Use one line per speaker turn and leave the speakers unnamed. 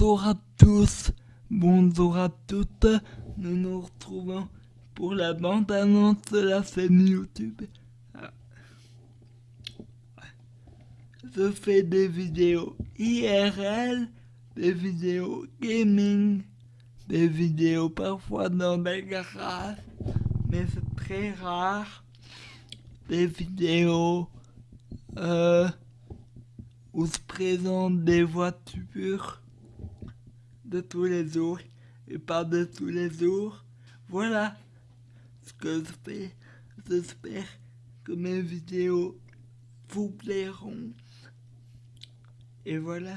Bonjour à tous, bonjour à toutes, nous nous retrouvons pour la bande-annonce de la chaîne YouTube. Ah. Je fais des vidéos IRL, des vidéos gaming, des vidéos parfois dans des garages, mais c'est très rare, des vidéos euh, où se présentent des voitures de tous les jours et pas de tous les jours. Voilà ce que je fais. J'espère que mes vidéos vous plairont. Et voilà.